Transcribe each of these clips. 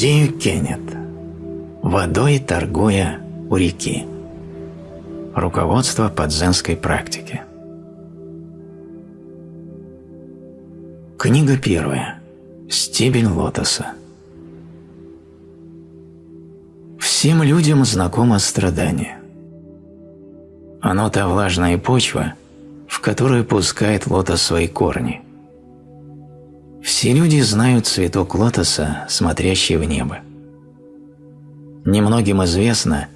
Дзию Кеннет. Водой торгуя у реки. Руководство по дзенской практике. Книга первая. Стебель лотоса. Всем людям знакомо страдание. Оно та влажная почва, в которую пускает лотос свои корни. Все люди знают цветок лотоса, смотрящий в небо. Немногим известно,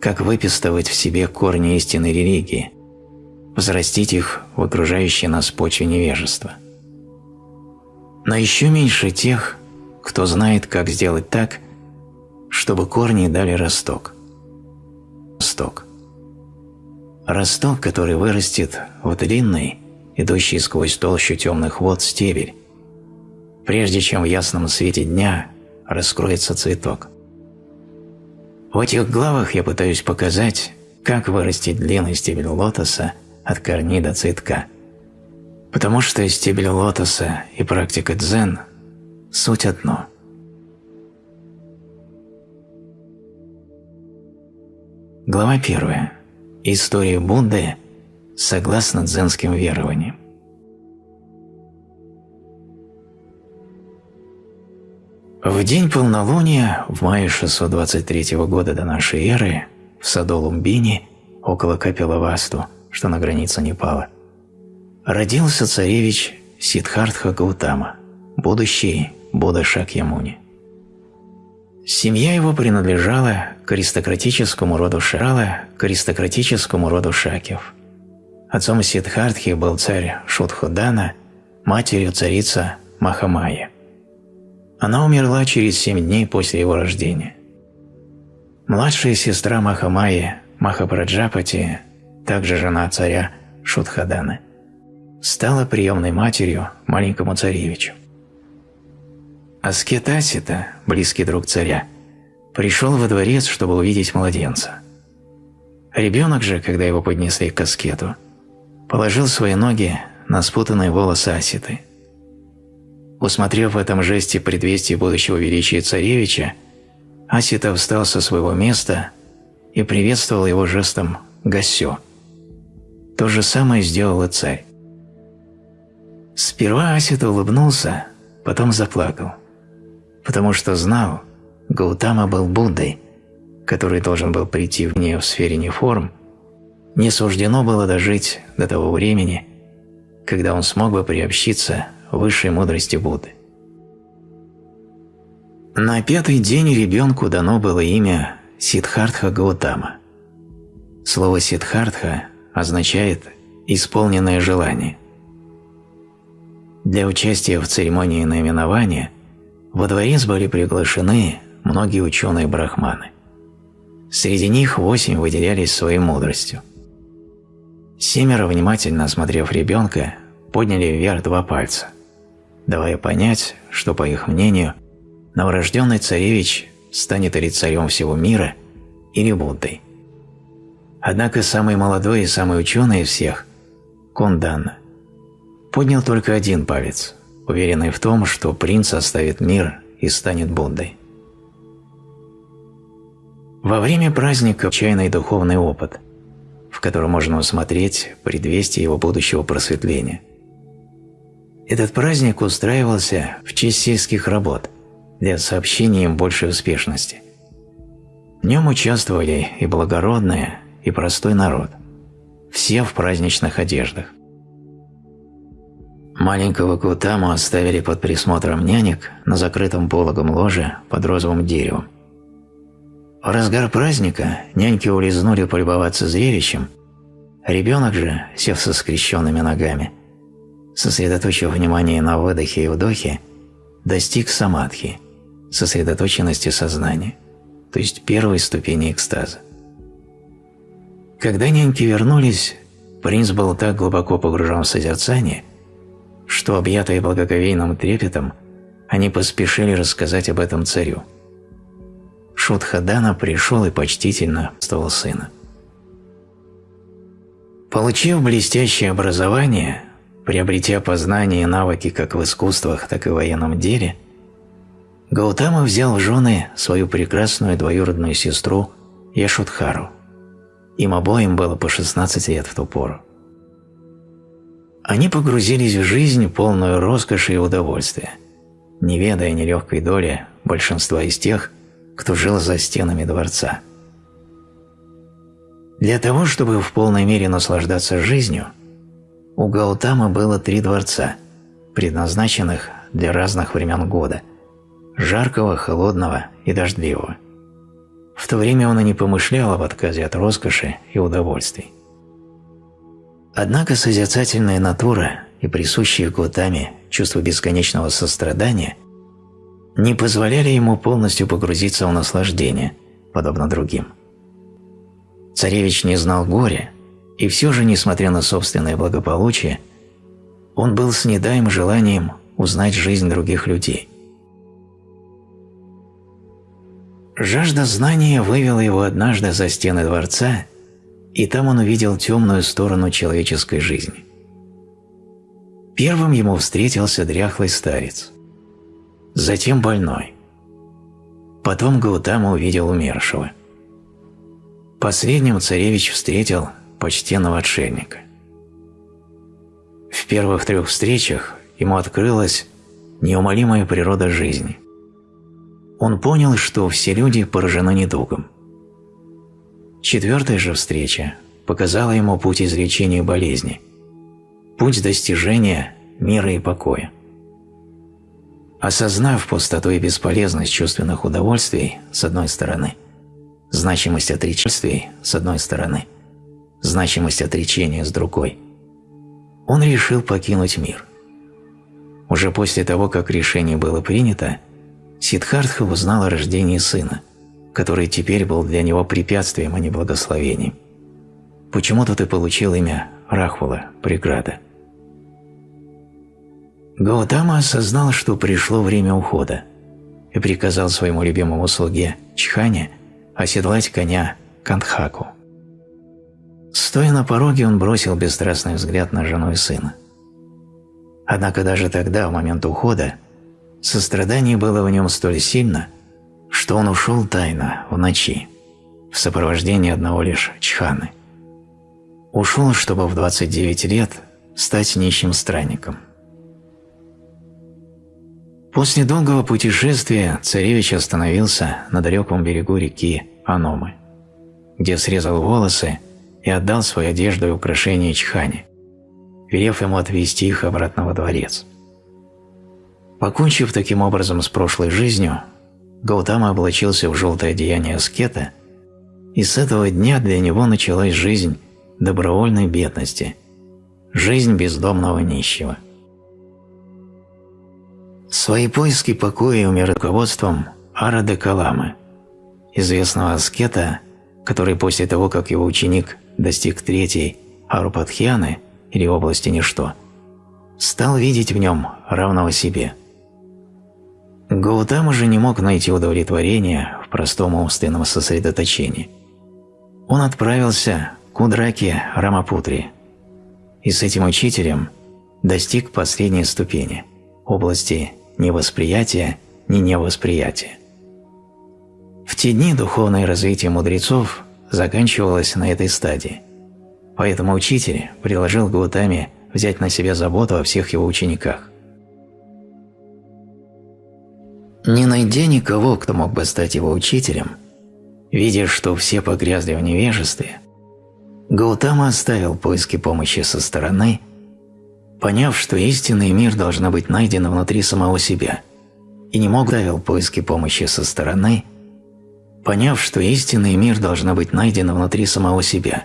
как выпистывать в себе корни истинной религии, взрастить их в окружающей нас почве невежества. Но еще меньше тех, кто знает, как сделать так, чтобы корни дали росток. Росток. Росток, который вырастет в длинный, идущий сквозь толщу темных вод стебель, прежде чем в ясном свете дня раскроется цветок. В этих главах я пытаюсь показать, как вырастить длинный стебель лотоса от корней до цветка. Потому что стебель лотоса и практика дзен – суть одно. Глава первая. История Будды согласно дзенским верованиям. В день полнолуния в мае 623 года до нашей эры в саду Лумбини около Капилавасту, что на границе Непала, родился царевич Сиддхартха Гаутама, будущий Будда Шакьямуни. Семья его принадлежала к аристократическому роду Шрала, к аристократическому роду Шакев. Отцом Сиддхартхи был царь Шудхудана, матерью царица Махамая. Она умерла через семь дней после его рождения. Младшая сестра Махамайи, Махапраджапати, также жена царя Шудхадана, стала приемной матерью маленькому царевичу. Аскет Асита, близкий друг царя, пришел во дворец, чтобы увидеть младенца. Ребенок же, когда его поднесли к аскету, положил свои ноги на спутанные волосы Аситы – Усмотрев в этом жесте предвестие будущего величия царевича, Асита встал со своего места и приветствовал его жестом «Гасё». То же самое сделал и царь. Сперва Асита улыбнулся, потом заплакал, потому что знал, Гаутама был Буддой, который должен был прийти в нее в сфере неформ, не суждено было дожить до того времени, когда он смог бы приобщиться высшей мудрости Будды. На пятый день ребенку дано было имя Сиддхартха Гаутама. Слово «Сиддхартха» означает «исполненное желание». Для участия в церемонии наименования во дворец были приглашены многие ученые-брахманы. Среди них восемь выделялись своей мудростью. Семеро, внимательно осмотрев ребенка, подняли вверх два пальца – давая понять, что, по их мнению, новорожденный царевич станет или царем всего мира, или Буддой. Однако самый молодой и самый ученый из всех, Конданна, поднял только один палец, уверенный в том, что принц оставит мир и станет Буддой. Во время праздника чайный духовный опыт, в котором можно усмотреть предвестие его будущего просветления – этот праздник устраивался в честь сельских работ для сообщения им большей успешности. В нем участвовали и благородные, и простой народ, все в праздничных одеждах. Маленького Кутаму оставили под присмотром нянек на закрытом пологом ложе под розовым деревом. В разгар праздника няньки улизнули полюбоваться зрелищем, ребенок же, сев со скрещенными ногами, сосредоточив внимание на выдохе и вдохе, достиг самадхи, сосредоточенности сознания, то есть первой ступени экстаза. Когда няньки вернулись, принц был так глубоко погружен в созерцание, что, объятые благоговейным трепетом, они поспешили рассказать об этом царю. Шутхадана пришел и почтительно стал сына. Получив блестящее образование, Приобретя познания и навыки как в искусствах, так и в военном деле, Гаутама взял в жены свою прекрасную двоюродную сестру Яшудхару. Им обоим было по 16 лет в ту пору. Они погрузились в жизнь, полную роскоши и удовольствия, не ведая нелегкой доли большинства из тех, кто жил за стенами дворца. Для того, чтобы в полной мере наслаждаться жизнью, у Гаутамы было три дворца, предназначенных для разных времен года – жаркого, холодного и дождливого. В то время он и не помышлял об отказе от роскоши и удовольствий. Однако созерцательная натура и присущие Гутаме чувство бесконечного сострадания не позволяли ему полностью погрузиться в наслаждение, подобно другим. Царевич не знал горя, и все же, несмотря на собственное благополучие, он был снедаем желанием узнать жизнь других людей. Жажда знания вывела его однажды за стены дворца и там он увидел темную сторону человеческой жизни. Первым ему встретился дряхлый старец, затем больной. Потом Гаутама увидел умершего. Последним царевич встретил почтенного отшельника. В первых трех встречах ему открылась неумолимая природа жизни. Он понял, что все люди поражены недугом. Четвертая же встреча показала ему путь излечения болезни, путь достижения мира и покоя. Осознав пустоту и бесполезность чувственных удовольствий с одной стороны, значимость отречествий с одной стороны, значимость отречения с другой, он решил покинуть мир. Уже после того, как решение было принято, Сиддхартха узнал о рождении сына – который теперь был для него препятствием, а не благословением. Почему-то ты получил имя Рахвала, преграда. Гаутама осознал, что пришло время ухода, и приказал своему любимому слуге Чхане оседлать коня Кандхаку. Стоя на пороге, он бросил бесстрастный взгляд на жену и сына. Однако даже тогда, в момент ухода, сострадание было в нем столь сильно, что он ушел тайно, в ночи, в сопровождении одного лишь Чханы. Ушел, чтобы в 29 лет стать нищим странником. После долгого путешествия царевич остановился на далеком берегу реки Аномы, где срезал волосы и отдал свою одежду и украшения Чхане, велев ему отвезти их обратно во дворец. Покончив таким образом с прошлой жизнью, Гаутама облачился в желтое одеяние аскета, и с этого дня для него началась жизнь добровольной бедности, жизнь бездомного нищего. Свои поиски покоя умер руководством Арады Каламы, известного аскета, который после того, как его ученик достиг третьей Арупадхьяны или области ничто, стал видеть в нем равного себе – Гаутама же не мог найти удовлетворения в простом умственном сосредоточении. Он отправился к Удраке Рамапутри и с этим учителем достиг последней ступени – области невосприятия, не невосприятия. В те дни духовное развитие мудрецов заканчивалось на этой стадии, поэтому учитель предложил Гаутаме взять на себя заботу о всех его учениках. Не найдя никого, кто мог бы стать его учителем, видя, что все погрязли в невежестве, Гаутама оставил поиски помощи со стороны, поняв, что истинный мир должна быть найден внутри самого себя, и не мог оставил поиски помощи со стороны, поняв, что истинный мир должна быть найдена внутри самого себя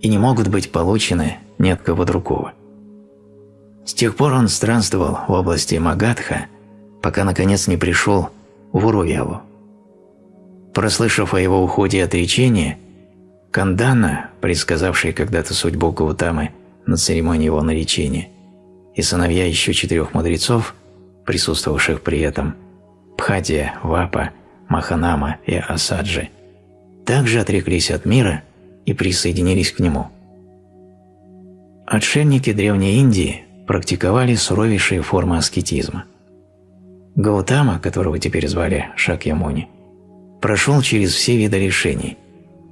и не могут быть получены ни от кого другого. С тех пор он странствовал в области Магадха – пока наконец не пришел в Урувелу. Прослышав о его уходе и отречении, Кандана, предсказавший когда-то судьбу Гаутамы на церемонии его наречения, и сыновья еще четырех мудрецов, присутствовавших при этом, Пхадия, Вапа, Маханама и Асаджи, также отреклись от мира и присоединились к нему. Отшельники Древней Индии практиковали суровейшие формы аскетизма – Гаутама, которого теперь звали Шакьямуни, прошел через все виды решений,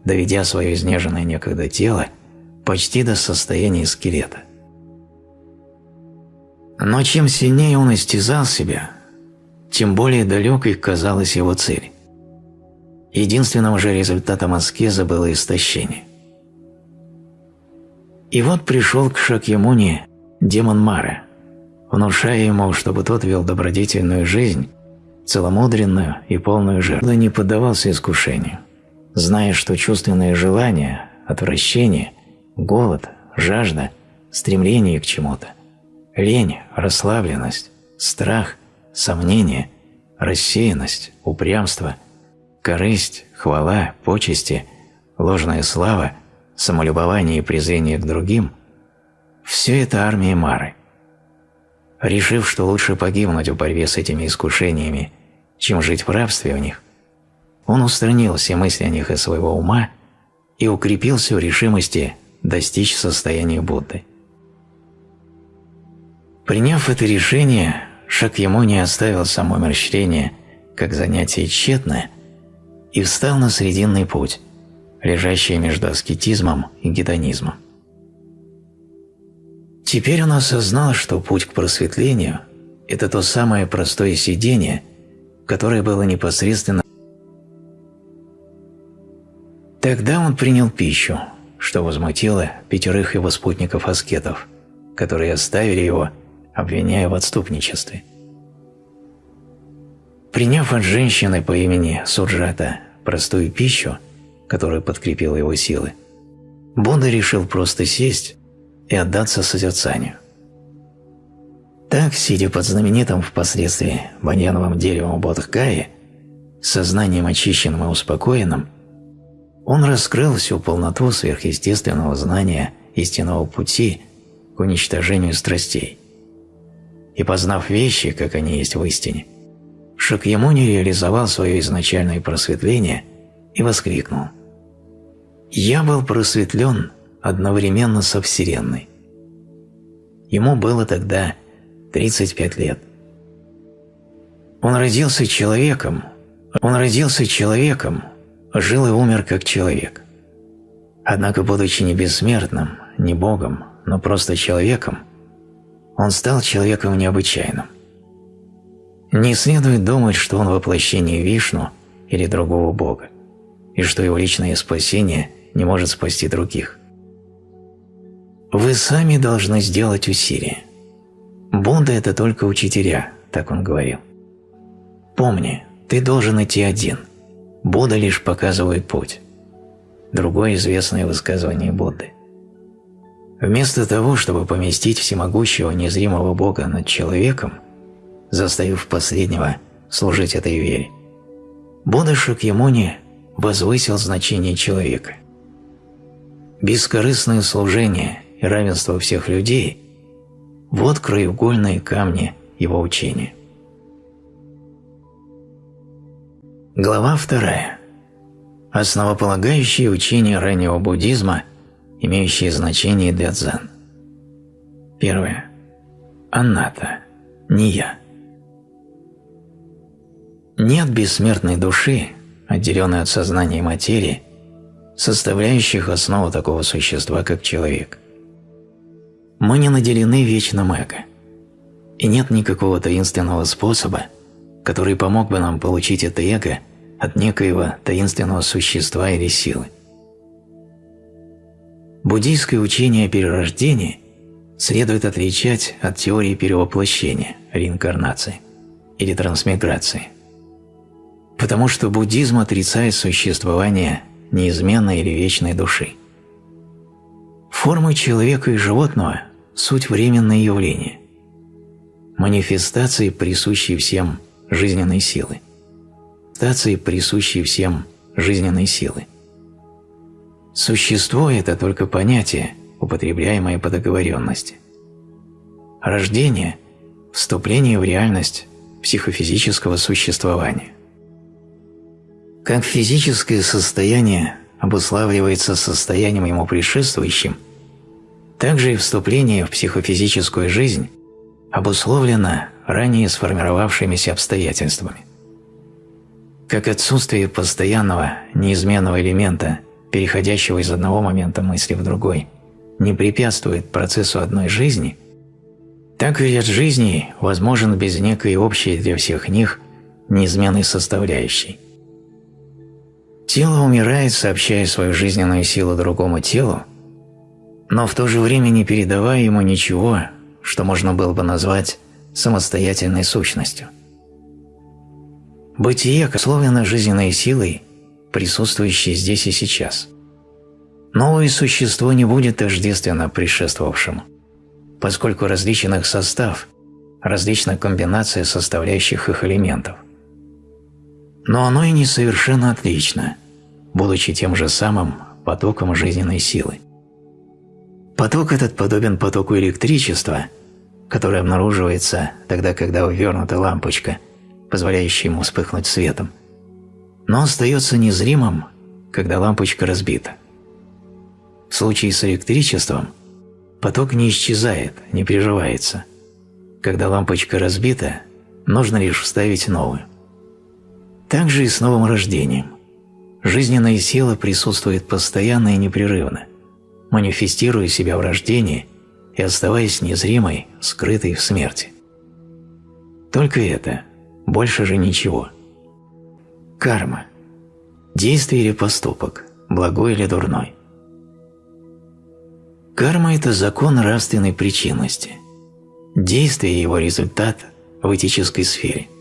доведя свое изнеженное некогда тело почти до состояния скелета. Но чем сильнее он истязал себя, тем более далекой казалась его цель. Единственным же результатом аскеза было истощение. И вот пришел к Шакьямуни демон Мара, внушая ему, чтобы тот вел добродетельную жизнь, целомудренную и полную жертву, не поддавался искушению, зная, что чувственное желание, отвращение, голод, жажда, стремление к чему-то, лень, расслабленность, страх, сомнение, рассеянность, упрямство, корысть, хвала, почести, ложная слава, самолюбование и презрение к другим – все это армия Мары – решив, что лучше погибнуть в борьбе с этими искушениями, чем жить в рабстве в них, он устранил все мысли о них из своего ума и укрепился в решимости достичь состояния Будды. Приняв это решение, Шакьямуни оставил самоумерщвление как занятие тщетное и встал на срединный путь, лежащий между аскетизмом и гедонизмом. Теперь он осознал, что путь к просветлению – это то самое простое сидение, которое было непосредственно. Тогда он принял пищу, что возмутило пятерых его спутников-аскетов, которые оставили его, обвиняя в отступничестве. Приняв от женщины по имени Суджата простую пищу, которая подкрепила его силы, Будда решил просто сесть и отдаться созерцанию. Так, сидя под знаменитым впоследствии баньяновым деревом Бодхгая, сознанием очищенным и успокоенным, он раскрыл всю полноту сверхъестественного знания истинного пути к уничтожению страстей. И познав вещи, как они есть в истине, Шакьямуни реализовал свое изначальное просветление и воскликнул «Я был просветлен одновременно со Вселенной. Ему было тогда 35 лет. Он родился человеком, он родился человеком, жил и умер как человек. Однако, будучи не бессмертным, не Богом, но просто человеком, он стал человеком необычайным. Не следует думать, что он воплощение Вишну или другого Бога, и что его личное спасение не может спасти других. Вы сами должны сделать усилие. Будда – это только учителя, так он говорил. Помни, ты должен идти один. Будда лишь показывает путь. Другое известное высказывание Будды. Вместо того, чтобы поместить всемогущего незримого Бога над человеком, заставив последнего служить этой вере, Будда Шакьямуни возвысил значение человека. Бескорыстное служение и равенство всех людей – вот краеугольные камни его учения. Глава вторая. Основополагающие учения раннего буддизма, имеющие значение для дзен. Первое. Анната. Не я. Нет бессмертной души, отделенной от сознания и материи, составляющих основу такого существа, как человек – мы не наделены вечным эго, и нет никакого таинственного способа, который помог бы нам получить это эго от некоего таинственного существа или силы. Буддийское учение о перерождении следует отличать от теории перевоплощения, реинкарнации или трансмиграции, потому что буддизм отрицает существование неизменной или вечной души. Формы человека и животного – суть временное явление, манифестации, присущие всем жизненной силы, манифестации, присущие всем жизненной силы. Существо – это только понятие, употребляемое по договоренности. Рождение – вступление в реальность психофизического существования. Как физическое состояние обуславливается состоянием ему предшествующим, также и вступление в психофизическую жизнь обусловлено ранее сформировавшимися обстоятельствами. Как отсутствие постоянного, неизменного элемента, переходящего из одного момента мысли в другой, не препятствует процессу одной жизни, так и ряд жизней возможен без некой общей для всех них неизменной составляющей. Тело умирает, сообщая свою жизненную силу другому телу, но в то же время не передавая ему ничего, что можно было бы назвать самостоятельной сущностью. Бытие условлено жизненной силой, присутствующей здесь и сейчас. Новое существо не будет тождественно предшествовавшему, поскольку различен их состав, различна комбинация составляющих их элементов. Но оно и не совершенно отлично, будучи тем же самым потоком жизненной силы. Поток этот подобен потоку электричества, который обнаруживается тогда, когда увернута лампочка, позволяющая ему вспыхнуть светом, но остается незримым, когда лампочка разбита. В случае с электричеством поток не исчезает, не приживается. Когда лампочка разбита, нужно лишь вставить новую. Так же и с новым рождением. Жизненная сила присутствует постоянно и непрерывно, манифестируя себя в рождении и оставаясь незримой, скрытой в смерти. Только это, больше же ничего. Карма. Действие или поступок, благой или дурной. Карма – это закон нравственной причинности. Действие его результат в этической сфере –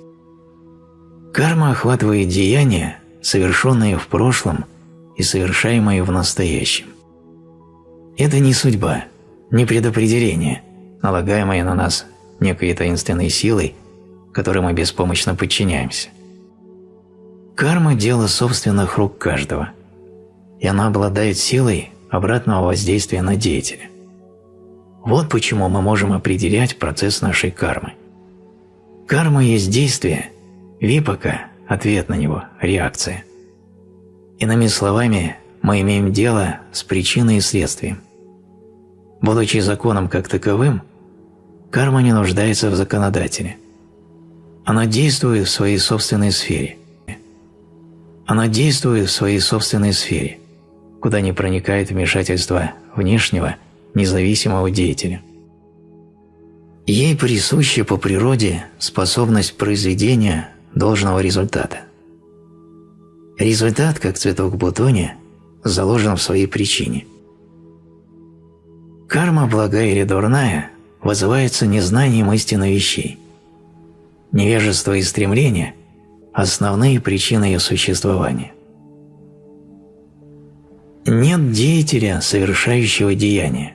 Карма охватывает деяния, совершенные в прошлом и совершаемые в настоящем. Это не судьба, не предопределение, налагаемое на нас некой таинственной силой, которой мы беспомощно подчиняемся. Карма – дело собственных рук каждого, и она обладает силой обратного воздействия на деятеля. Вот почему мы можем определять процесс нашей кармы. Карма есть действие – Випака – ответ на него, реакция. Иными словами, мы имеем дело с причиной и следствием. Будучи законом как таковым, карма не нуждается в законодателе. Она действует в своей собственной сфере. Она действует в своей собственной сфере, куда не проникает вмешательство внешнего, независимого деятеля. Ей присуща по природе способность произведения должного результата. Результат, как цветок бутоне, заложен в своей причине. Карма, благая или дурная, вызывается незнанием истины вещей. Невежество и стремление – основные причины ее существования. Нет деятеля, совершающего деяние,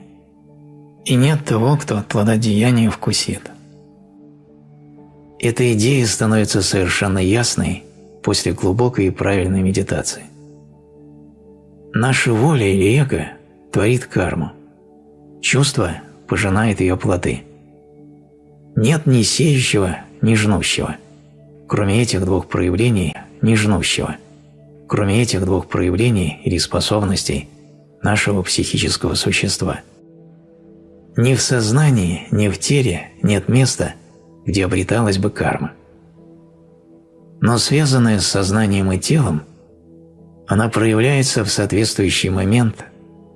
и нет того, кто от плода деяния вкусит – эта идея становится совершенно ясной после глубокой и правильной медитации. Наша воля или эго творит карму. Чувство пожинает ее плоды. Нет ни сеющего, ни жнущего. Кроме этих двух проявлений, ни жнущего. Кроме этих двух проявлений или способностей нашего психического существа. Ни в сознании, ни в теле нет места – где обреталась бы карма. Но связанная с сознанием и телом, она проявляется в соответствующий момент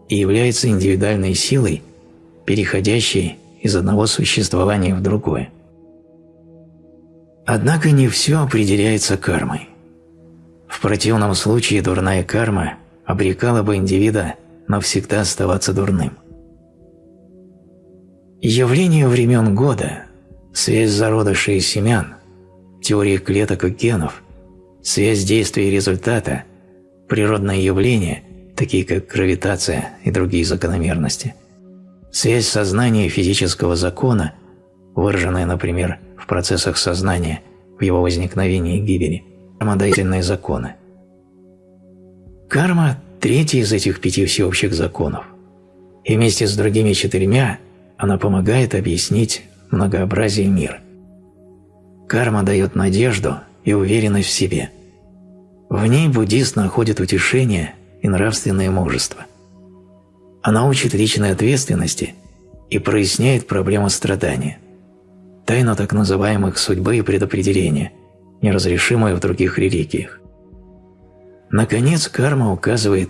и является индивидуальной силой, переходящей из одного существования в другое. Однако не все определяется кармой. В противном случае дурная карма обрекала бы индивида навсегда оставаться дурным. Явление времен года связь зародышей и семян, теория клеток и генов, связь действия и результата, природные явления, такие как гравитация и другие закономерности, связь сознания и физического закона, выраженная, например, в процессах сознания, в его возникновении и гибели, самодоительные законы. Карма – третий из этих пяти всеобщих законов, и вместе с другими четырьмя она помогает объяснить многообразие мира. Карма дает надежду и уверенность в себе. В ней буддист находит утешение и нравственное мужество. Она учит личной ответственности и проясняет проблему страдания. Тайну так называемых судьбы и предопределения, неразрешимую в других религиях. Наконец, карма указывает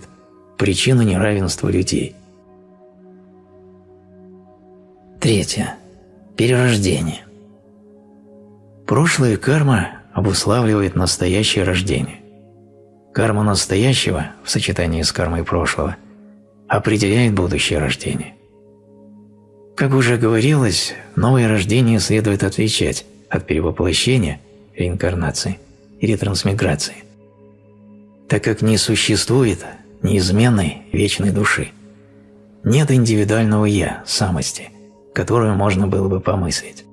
причину неравенства людей. Третье. Перерождение. Прошлая карма обуславливает настоящее рождение. Карма настоящего в сочетании с кармой прошлого определяет будущее рождение. Как уже говорилось, новое рождение следует отличать от перевоплощения, реинкарнации или трансмиграции, так как не существует неизменной вечной души. Нет индивидуального «я», самости, которую можно было бы помыслить.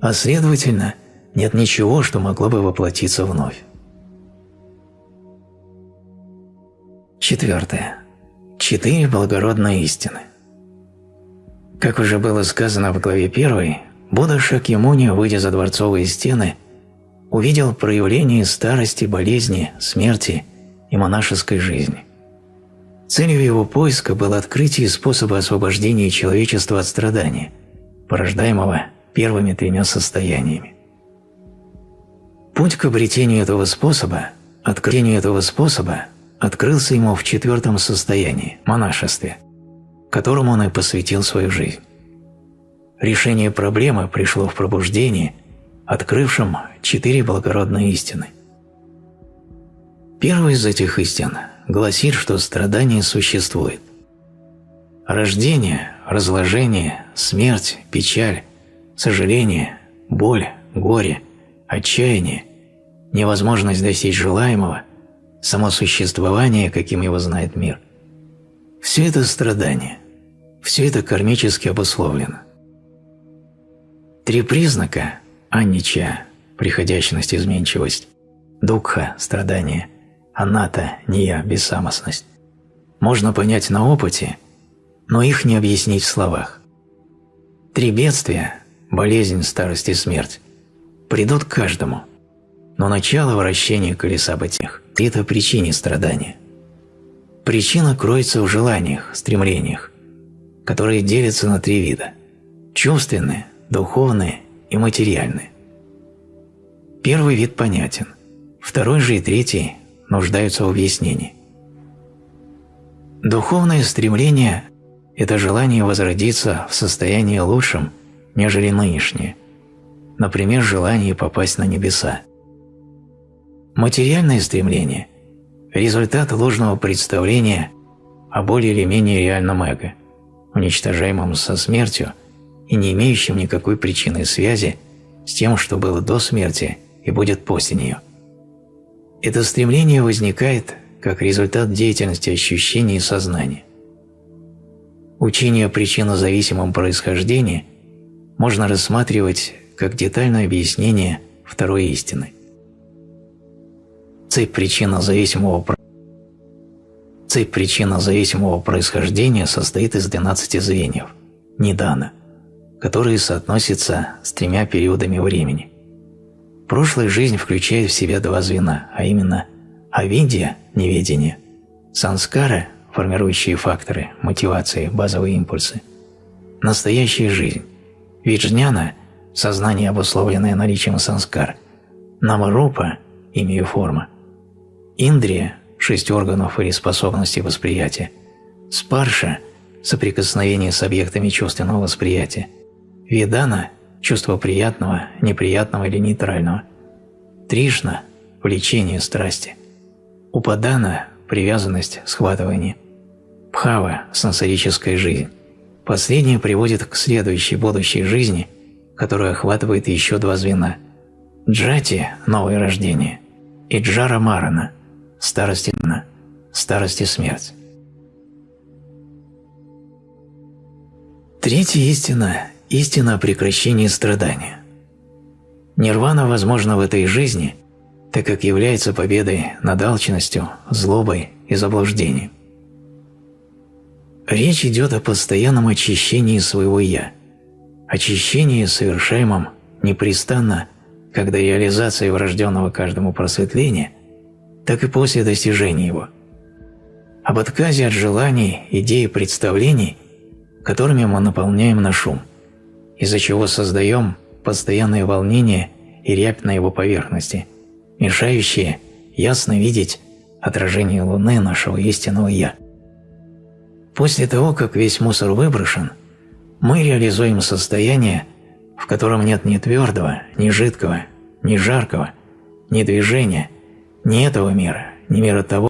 А следовательно – нет ничего, что могло бы воплотиться вновь. Четвертое. Четыре благородные истины. Как уже было сказано в главе 1, Будда Шакьямуни, выйдя за дворцовые стены, увидел проявление старости, болезни, смерти и монашеской жизни. Целью его поиска было открытие способа освобождения человечества от страдания, порождаемого первыми тремя состояниями. Путь к обретению этого способа, открытию этого способа открылся ему в четвертом состоянии – монашестве, которому он и посвятил свою жизнь. Решение проблемы пришло в пробуждении, открывшем четыре благородные истины. Первая из этих истин гласит, что страдание существует. Рождение, разложение, смерть, печаль, сожаление, боль, горе, отчаяние невозможность достичь желаемого, само существование, каким его знает мир. Все это страдание, все это кармически обусловлено. Три признака – аннича – приходящность, изменчивость, дукха – страдание, аната – ния – бессамостность – можно понять на опыте, но их не объяснить в словах. Три бедствия – болезнь, старость и смерть – придут к каждому – но начало вращения колеса бытих – это причине страдания. Причина кроется в желаниях, стремлениях, которые делятся на три вида – чувственные, духовные и материальные. Первый вид понятен, второй же и третий нуждаются в объяснении. Духовное стремление – это желание возродиться в состоянии лучшем, нежели нынешнее, например, желание попасть на небеса. Материальное стремление – результат ложного представления о более или менее реальном эго, уничтожаемом со смертью и не имеющем никакой причинной связи с тем, что было до смерти и будет после нее. Это стремление возникает как результат деятельности ощущений и сознания. Учение о причинно-зависимом происхождении можно рассматривать как детальное объяснение второй истины. Цепь причинно-зависимого Цепь причинно-зависимого происхождения состоит из 12 звеньев – нидана, которые соотносятся с тремя периодами времени. Прошлая жизнь включает в себя два звена, а именно авидия – неведение, санскара – формирующие факторы, мотивации, базовые импульсы, настоящая жизнь, виджняна – сознание, обусловленное наличием санскар, намарупа – имя и форма – Индрия – шесть органов или способностей восприятия. Спарша – соприкосновение с объектами чувственного восприятия. Ведана – чувство приятного, неприятного или нейтрального. Тришна – влечение страсти. Упадана – привязанность, схватывание. Пхава – сенсорическая жизнь. Последнее приводит к следующей будущей жизни, которая охватывает еще два звена. Джати – новое рождение. И Джара Марана – старость и старость и смерть. Третья истина – истина о прекращении страдания. Нирвана возможна в этой жизни, так как является победой над алчностью, злобой и заблуждением. Речь идет о постоянном очищении своего «я», очищении, совершаемом непрестанно, когда реализация врожденного каждому просветления так и после достижения его. Об отказе от желаний, идей и представлений, которыми мы наполняем наш ум, из-за чего создаем постоянное волнение и рябь на его поверхности, мешающие ясно видеть отражение Луны нашего истинного «Я». После того, как весь мусор выброшен, мы реализуем состояние, в котором нет ни твердого, ни жидкого, ни жаркого, ни движения, ни этого мира, ни мира того.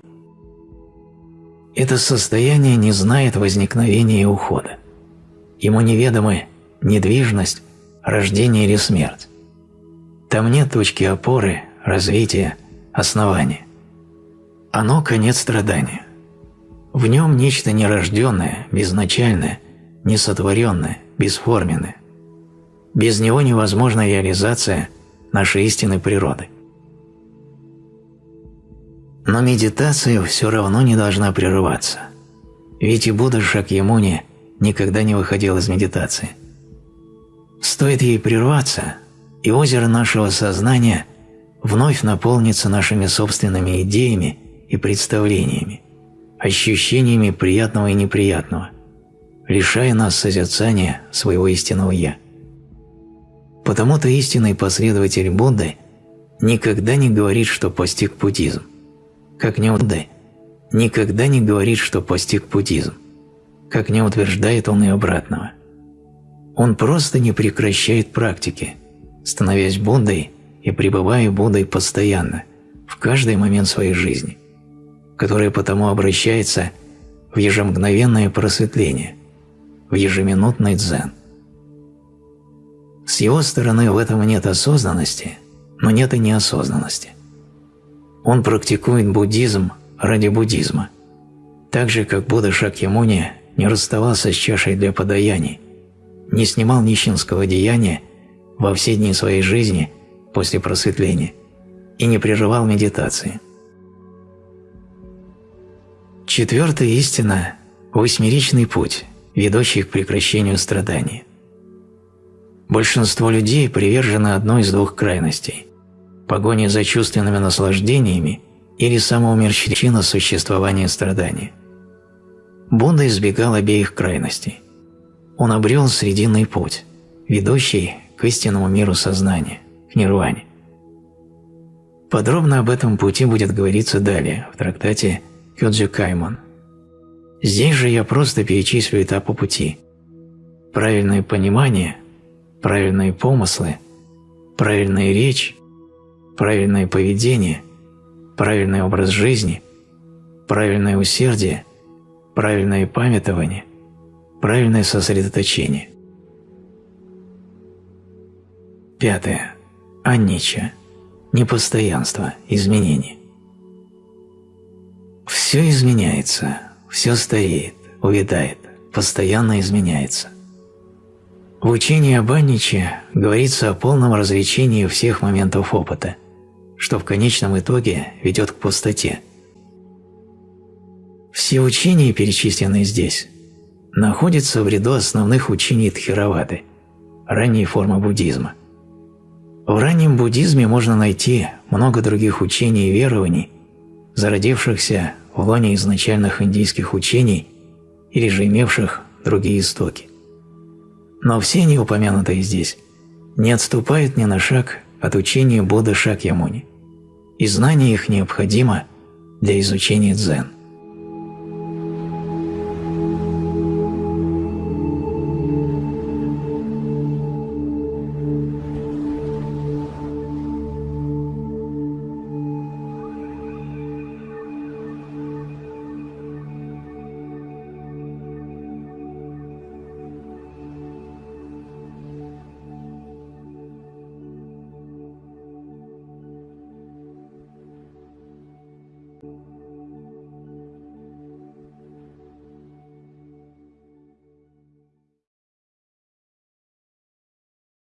Это состояние не знает возникновения и ухода. Ему неведомы недвижность, рождение или смерть. Там нет точки опоры, развития, основания. Оно – конец страдания. В нем нечто нерожденное, безначальное, несотворенное, бесформенное. Без него невозможна реализация нашей истинной природы. Но медитация все равно не должна прерываться. Ведь и Будда Шакьямуни никогда не выходил из медитации. Стоит ей прерваться, и озеро нашего сознания вновь наполнится нашими собственными идеями и представлениями, ощущениями приятного и неприятного, лишая нас созерцания своего истинного «Я». Потому-то истинный последователь Будды никогда не говорит, что постиг буддизм как не Будды, никогда не говорит, что постиг буддизм, как не утверждает он и обратного. Он просто не прекращает практики, становясь Буддой и пребывая Буддой постоянно, в каждый момент своей жизни, которая потому обращается в ежемгновенное просветление, в ежеминутный дзен. С его стороны в этом нет осознанности, но нет и неосознанности. Он практикует буддизм ради буддизма, так же, как Будда Шакьямуни не расставался с чашей для подаяний, не снимал нищенского деяния во все дни своей жизни после просветления и не прерывал медитации. Четвертая истина – восьмеричный путь, ведущий к прекращению страданий. Большинство людей привержены одной из двух крайностей погоне за чувственными наслаждениями или самоумерщина существования страдания. Будда избегал обеих крайностей. Он обрел срединный путь, ведущий к истинному миру сознания, к нирване. Подробно об этом пути будет говориться далее, в трактате Кёдзю Каймон. Здесь же я просто перечислю этапы пути. Правильное понимание, правильные помыслы, правильная речь, правильное поведение, правильный образ жизни, правильное усердие, правильное памятование, правильное сосредоточение. Пятое. Аннича. Непостоянство, изменение. Все изменяется, все стареет, увядает, постоянно изменяется. В учении об Анниче говорится о полном развлечении всех моментов опыта – что в конечном итоге ведет к пустоте. Все учения, перечисленные здесь, находятся в ряду основных учений Тхеравады, ранней формы буддизма. В раннем буддизме можно найти много других учений и верований, зародившихся в лоне изначальных индийских учений или же имевших другие истоки. Но все они упомянутые здесь не отступают ни на шаг от учения Будды Шакьямуни, и знание их необходимо для изучения дзен.